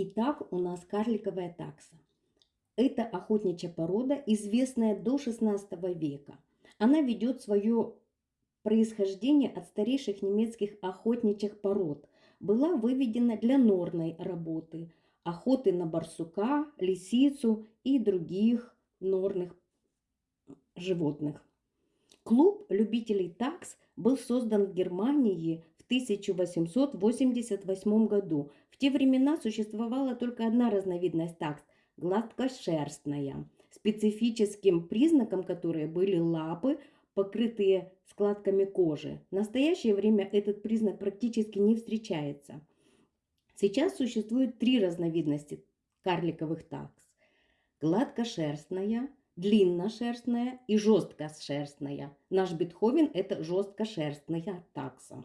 Итак, у нас карликовая такса. Это охотничья порода, известная до 16 века. Она ведет свое происхождение от старейших немецких охотничьих пород. Была выведена для норной работы, охоты на барсука, лисицу и других норных животных. Клуб любителей такс был создан в Германии 1888 году. В те времена существовала только одна разновидность такс – гладкошерстная, специфическим признаком которой были лапы, покрытые складками кожи. В настоящее время этот признак практически не встречается. Сейчас существует три разновидности карликовых такс. Гладкошерстная, длинношерстная и жесткошерстная. Наш Бетховен – это жесткошерстная такса.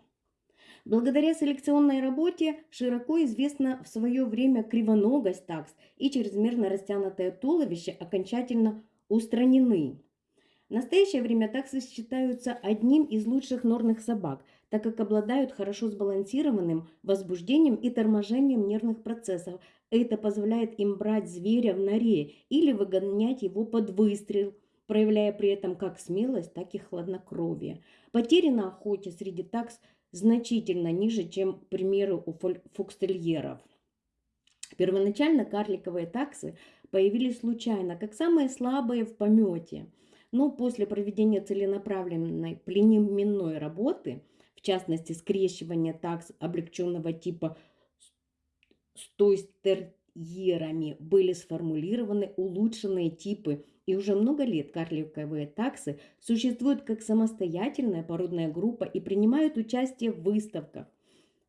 Благодаря селекционной работе широко известна в свое время кривоногость такс и чрезмерно растянутое туловище окончательно устранены. В настоящее время таксы считаются одним из лучших норных собак, так как обладают хорошо сбалансированным возбуждением и торможением нервных процессов, это позволяет им брать зверя в норе или выгонять его под выстрел, проявляя при этом как смелость, так и хладнокровие. Потери на охоте среди такс значительно ниже, чем, к примеру, у фокстерьеров. Первоначально карликовые таксы появились случайно, как самые слабые в помете. Но после проведения целенаправленной племенной работы, в частности скрещивания такс облегченного типа с тойстерьерами были сформулированы улучшенные типы, и уже много лет карликовые таксы существуют как самостоятельная породная группа и принимают участие в выставках.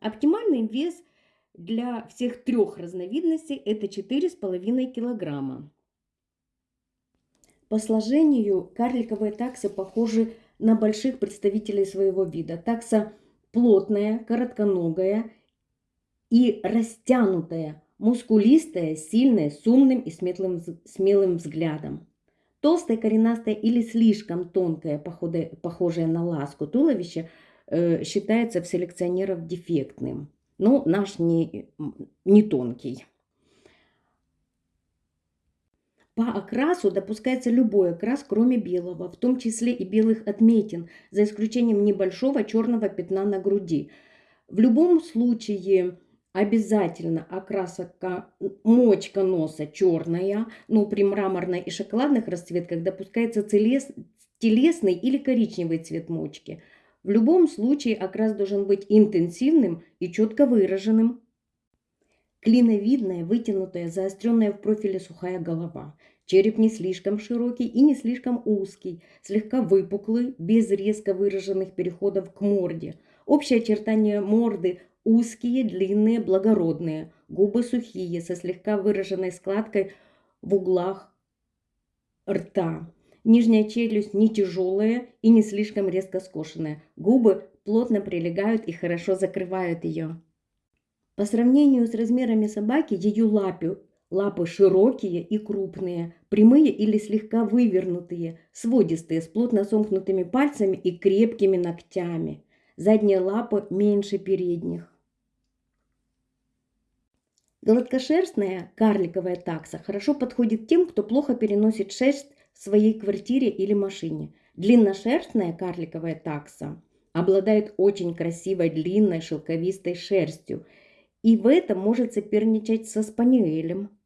Оптимальный вес для всех трех разновидностей – это 4,5 килограмма. По сложению карликовые таксы похожи на больших представителей своего вида. Такса плотная, коротконогая и растянутая, мускулистая, сильная, с умным и сметлым, смелым взглядом. Толстая, коренастая или слишком тонкая, похожая на ласку туловище, э, считается в селекционеров дефектным. Но наш не, не тонкий. По окрасу допускается любой окрас, кроме белого, в том числе и белых отметин, за исключением небольшого черного пятна на груди. В любом случае Обязательно окраска мочка носа черная, но при мраморной и шоколадных расцветках допускается телесный или коричневый цвет мочки. В любом случае окрас должен быть интенсивным и четко выраженным. Клиновидная, вытянутая, заостренная в профиле сухая голова. Череп не слишком широкий и не слишком узкий, слегка выпуклый, без резко выраженных переходов к морде. Общее очертание морды Узкие, длинные, благородные, губы сухие, со слегка выраженной складкой в углах рта. Нижняя челюсть не тяжелая и не слишком резко скошенная. Губы плотно прилегают и хорошо закрывают ее. По сравнению с размерами собаки, ее лапы, лапы широкие и крупные, прямые или слегка вывернутые, сводистые, с плотно сомкнутыми пальцами и крепкими ногтями. Задние лапы меньше передних. Гладкошерстная карликовая такса хорошо подходит тем, кто плохо переносит шерсть в своей квартире или машине. Длинношерстная карликовая такса обладает очень красивой длинной шелковистой шерстью и в этом может соперничать со спаниелем.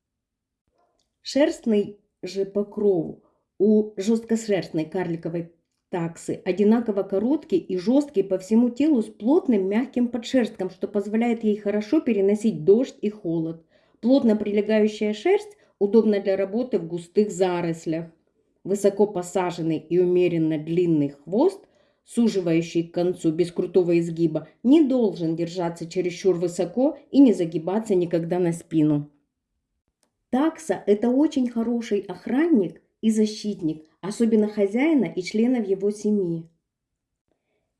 Шерстный же покров у жесткошерстной карликовой таксы одинаково короткий и жесткий по всему телу с плотным мягким подшерстком, что позволяет ей хорошо переносить дождь и холод. Плотно прилегающая шерсть удобна для работы в густых зарослях. Высоко посаженный и умеренно длинный хвост, суживающий к концу без крутого изгиба, не должен держаться чересчур высоко и не загибаться никогда на спину. Такса – это очень хороший охранник и защитник, особенно хозяина и членов его семьи.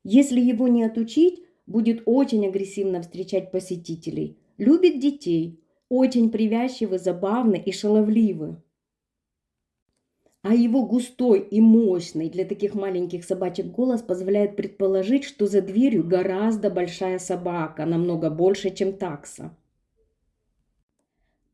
Если его не отучить, будет очень агрессивно встречать посетителей. Любит детей, очень привязчивы, забавны и шаловливы. А его густой и мощный для таких маленьких собачек голос позволяет предположить, что за дверью гораздо большая собака, намного больше, чем такса.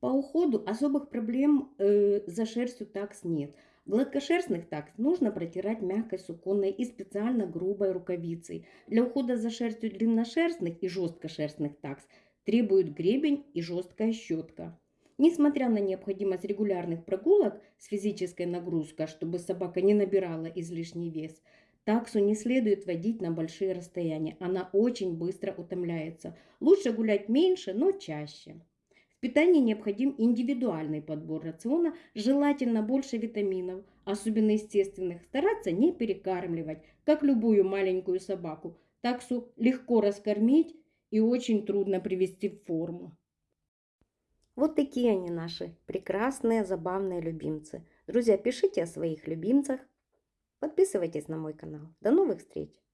По уходу особых проблем э, за шерстью такс нет. Гладкошерстных такс нужно протирать мягкой суконной и специально грубой рукавицей. Для ухода за шерстью длинношерстных и жесткошерстных такс требуют гребень и жесткая щетка. Несмотря на необходимость регулярных прогулок с физической нагрузкой, чтобы собака не набирала излишний вес, таксу не следует водить на большие расстояния. Она очень быстро утомляется. Лучше гулять меньше, но чаще. Питании необходим индивидуальный подбор рациона, желательно больше витаминов, особенно естественных. Стараться не перекармливать, как любую маленькую собаку. Таксу легко раскормить и очень трудно привести в форму. Вот такие они наши прекрасные, забавные любимцы. Друзья, пишите о своих любимцах. Подписывайтесь на мой канал. До новых встреч!